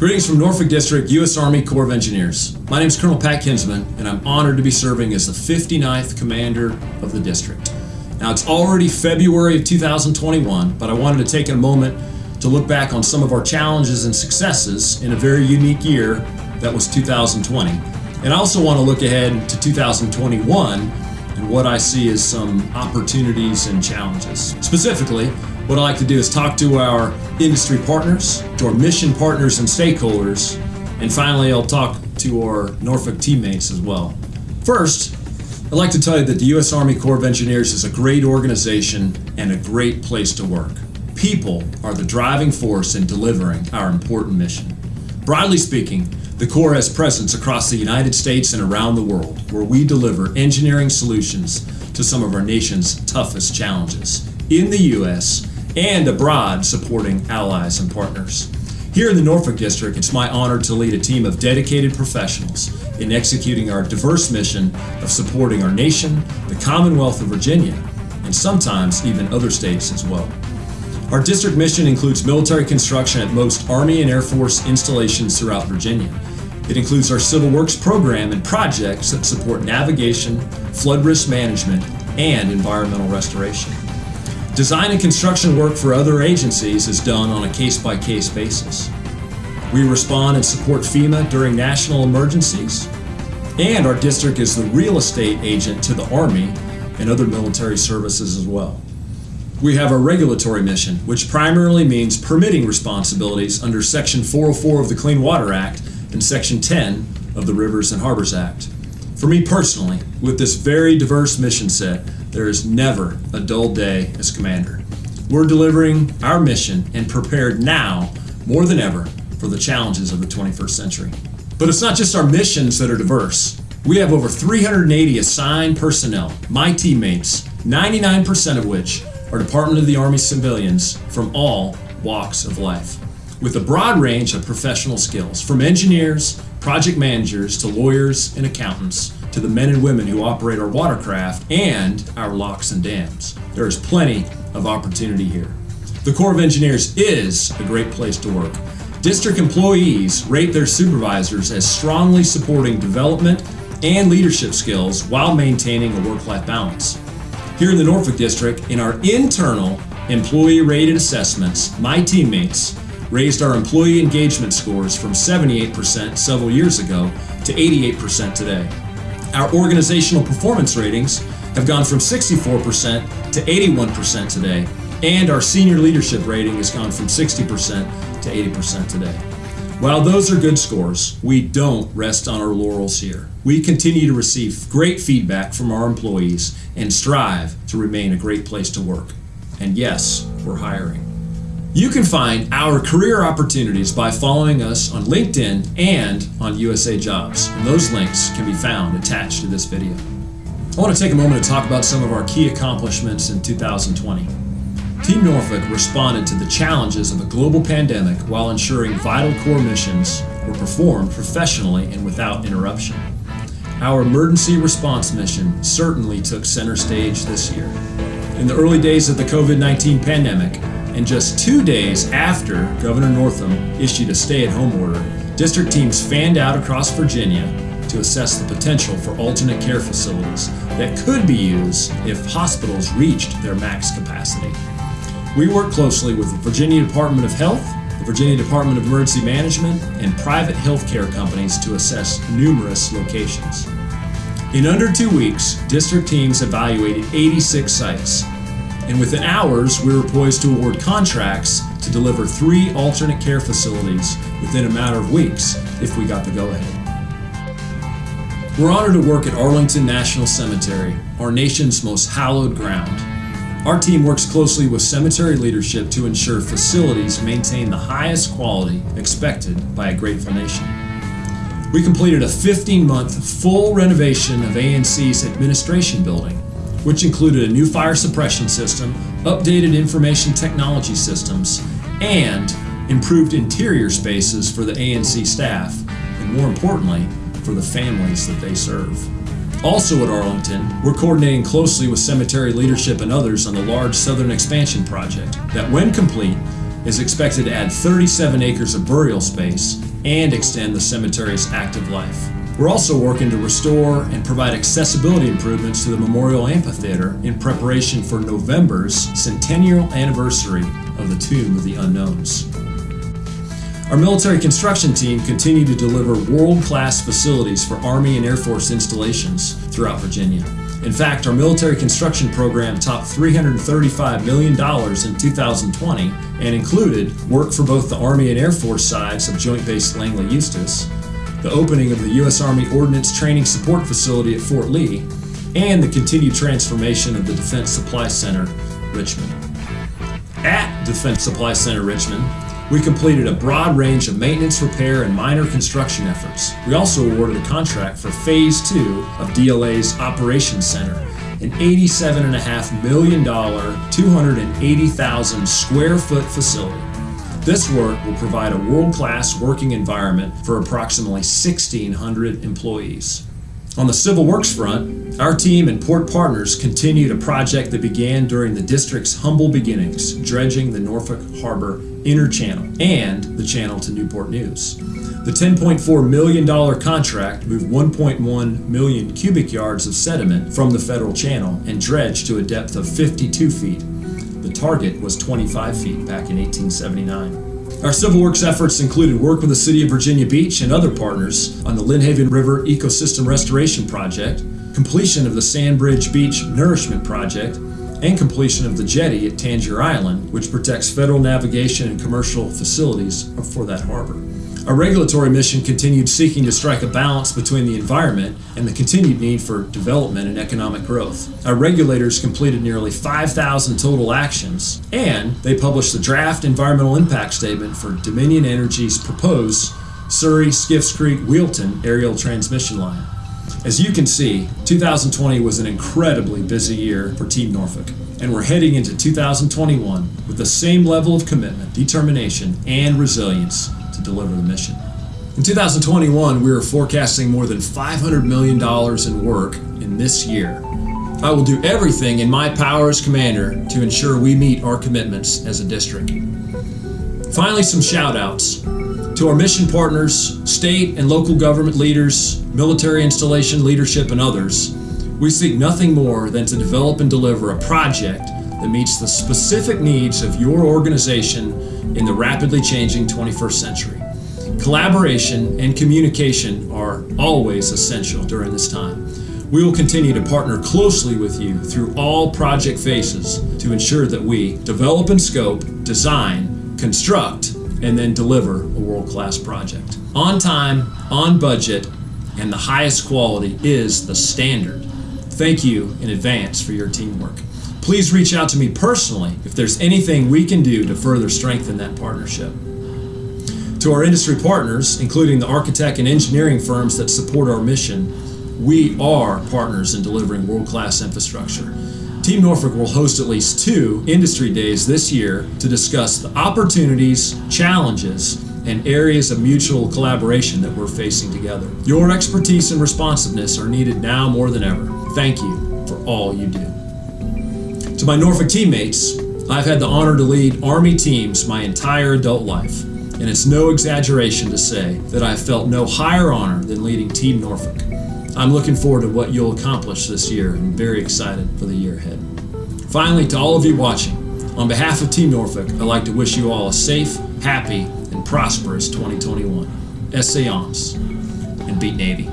Greetings from Norfolk District, U.S. Army Corps of Engineers. My name is Colonel Pat Kinsman, and I'm honored to be serving as the 59th Commander of the District. Now, it's already February of 2021, but I wanted to take a moment to look back on some of our challenges and successes in a very unique year that was 2020. And I also want to look ahead to 2021 and what I see as some opportunities and challenges. Specifically, what I like to do is talk to our industry partners, to our mission partners and stakeholders, and finally I'll talk to our Norfolk teammates as well. First, I'd like to tell you that the U.S. Army Corps of Engineers is a great organization and a great place to work. People are the driving force in delivering our important mission. Broadly speaking, the Corps has presence across the United States and around the world, where we deliver engineering solutions to some of our nation's toughest challenges in the U.S and abroad supporting allies and partners. Here in the Norfolk District, it's my honor to lead a team of dedicated professionals in executing our diverse mission of supporting our nation, the Commonwealth of Virginia, and sometimes even other states as well. Our district mission includes military construction at most Army and Air Force installations throughout Virginia. It includes our Civil Works program and projects that support navigation, flood risk management, and environmental restoration. Design and construction work for other agencies is done on a case-by-case basis. We respond and support FEMA during national emergencies, and our district is the real estate agent to the Army and other military services as well. We have a regulatory mission, which primarily means permitting responsibilities under Section 404 of the Clean Water Act and Section 10 of the Rivers and Harbors Act. For me personally, with this very diverse mission set, there is never a dull day as commander. We're delivering our mission and prepared now more than ever for the challenges of the 21st century. But it's not just our missions that are diverse. We have over 380 assigned personnel, my teammates, 99% of which are Department of the Army civilians from all walks of life, with a broad range of professional skills, from engineers, project managers, to lawyers and accountants, to the men and women who operate our watercraft and our locks and dams. There is plenty of opportunity here. The Corps of Engineers is a great place to work. District employees rate their supervisors as strongly supporting development and leadership skills while maintaining a work-life balance. Here in the Norfolk District, in our internal employee rated assessments, my teammates raised our employee engagement scores from 78% several years ago to 88% today. Our organizational performance ratings have gone from 64% to 81% today, and our senior leadership rating has gone from 60% to 80% today. While those are good scores, we don't rest on our laurels here. We continue to receive great feedback from our employees and strive to remain a great place to work. And yes, we're hiring. You can find our career opportunities by following us on LinkedIn and on USA Jobs, and those links can be found attached to this video. I want to take a moment to talk about some of our key accomplishments in 2020. Team Norfolk responded to the challenges of a global pandemic while ensuring vital core missions were performed professionally and without interruption. Our emergency response mission certainly took center stage this year. In the early days of the COVID-19 pandemic, and just two days after Governor Northam issued a stay-at-home order, district teams fanned out across Virginia to assess the potential for alternate care facilities that could be used if hospitals reached their max capacity. We worked closely with the Virginia Department of Health, the Virginia Department of Emergency Management, and private healthcare companies to assess numerous locations. In under two weeks, district teams evaluated 86 sites and within hours, we were poised to award contracts to deliver three alternate care facilities within a matter of weeks if we got the go-ahead. We're honored to work at Arlington National Cemetery, our nation's most hallowed ground. Our team works closely with cemetery leadership to ensure facilities maintain the highest quality expected by a grateful nation. We completed a 15-month full renovation of ANC's administration building which included a new fire suppression system, updated information technology systems, and improved interior spaces for the ANC staff, and more importantly, for the families that they serve. Also at Arlington, we're coordinating closely with cemetery leadership and others on the large Southern Expansion Project that, when complete, is expected to add 37 acres of burial space and extend the cemetery's active life. We're also working to restore and provide accessibility improvements to the Memorial Amphitheater in preparation for November's centennial anniversary of the Tomb of the Unknowns. Our military construction team continued to deliver world class facilities for Army and Air Force installations throughout Virginia. In fact, our military construction program topped $335 million in 2020 and included work for both the Army and Air Force sides of Joint Base Langley Eustis, the opening of the U.S. Army Ordnance Training Support Facility at Fort Lee, and the continued transformation of the Defense Supply Center, Richmond. At Defense Supply Center, Richmond, we completed a broad range of maintenance, repair, and minor construction efforts. We also awarded a contract for Phase 2 of DLA's Operations Center, an $87.5 million, 280,000 square foot facility. This work will provide a world class working environment for approximately 1,600 employees. On the civil works front, our team and port partners continued a project that began during the district's humble beginnings, dredging the Norfolk Harbor Inner Channel and the channel to Newport News. The $10.4 million contract moved 1.1 million cubic yards of sediment from the federal channel and dredged to a depth of 52 feet. Target was 25 feet back in 1879. Our civil works efforts included work with the City of Virginia Beach and other partners on the Lynnhaven River Ecosystem Restoration Project, completion of the Sandbridge Beach Nourishment Project, and completion of the jetty at Tangier Island, which protects federal navigation and commercial facilities for that harbor. Our regulatory mission continued seeking to strike a balance between the environment and the continued need for development and economic growth. Our regulators completed nearly 5,000 total actions, and they published the draft environmental impact statement for Dominion Energy's proposed Surry Skiffes Creek Whealton aerial transmission line. As you can see, 2020 was an incredibly busy year for Team Norfolk, and we're heading into 2021 with the same level of commitment, determination, and resilience to deliver the mission. In 2021, we are forecasting more than $500 million in work in this year. I will do everything in my power as commander to ensure we meet our commitments as a district. Finally, some shout outs to our mission partners, state and local government leaders, military installation leadership, and others. We seek nothing more than to develop and deliver a project that meets the specific needs of your organization in the rapidly changing 21st century. Collaboration and communication are always essential during this time. We will continue to partner closely with you through all project phases to ensure that we develop and scope, design, construct, and then deliver a world class project. On time, on budget, and the highest quality is the standard. Thank you in advance for your teamwork. Please reach out to me personally if there's anything we can do to further strengthen that partnership. To our industry partners, including the architect and engineering firms that support our mission, we are partners in delivering world class infrastructure. Team Norfolk will host at least two industry days this year to discuss the opportunities, challenges, and areas of mutual collaboration that we're facing together. Your expertise and responsiveness are needed now more than ever. Thank you for all you do. To my Norfolk teammates, I've had the honor to lead Army teams my entire adult life, and it's no exaggeration to say that I've felt no higher honor than leading Team Norfolk. I'm looking forward to what you'll accomplish this year and very excited for the year ahead. Finally, to all of you watching, on behalf of Team Norfolk, I'd like to wish you all a safe, happy, and prosperous 2021. Essayons and beat Navy.